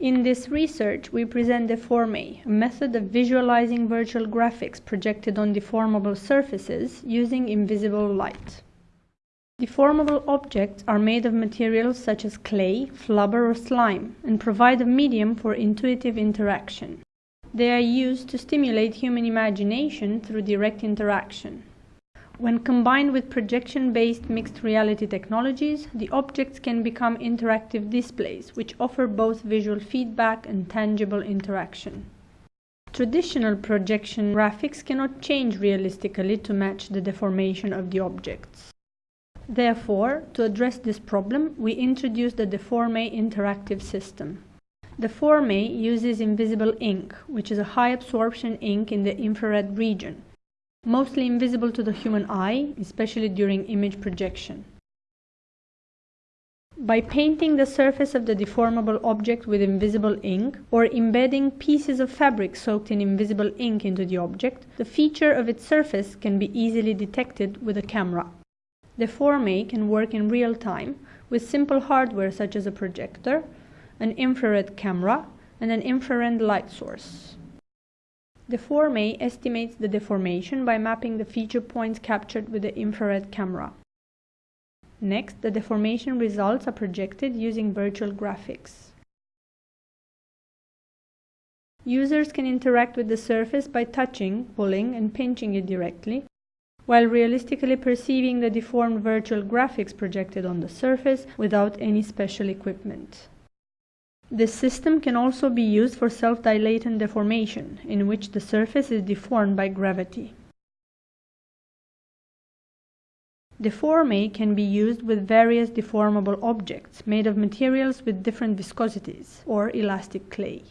In this research, we present Deforme, a method of visualizing virtual graphics projected on deformable surfaces using invisible light. Deformable objects are made of materials such as clay, flubber, or slime and provide a medium for intuitive interaction. They are used to stimulate human imagination through direct interaction. When combined with projection-based mixed reality technologies, the objects can become interactive displays, which offer both visual feedback and tangible interaction. Traditional projection graphics cannot change realistically to match the deformation of the objects. Therefore, to address this problem, we introduced the Deforme interactive system. Deforme uses invisible ink, which is a high absorption ink in the infrared region, mostly invisible to the human eye, especially during image projection. By painting the surface of the deformable object with invisible ink, or embedding pieces of fabric soaked in invisible ink into the object, the feature of its surface can be easily detected with a camera. Deforme can work in real time with simple hardware such as a projector, an infrared camera, and an infrared light source. Deforme estimates the deformation by mapping the feature points captured with the infrared camera. Next, the deformation results are projected using virtual graphics. Users can interact with the surface by touching, pulling, and pinching it directly, while realistically perceiving the deformed virtual graphics projected on the surface without any special equipment. This system can also be used for self-dilatant deformation, in which the surface is deformed by gravity. Deforme can be used with various deformable objects made of materials with different viscosities, or elastic clay.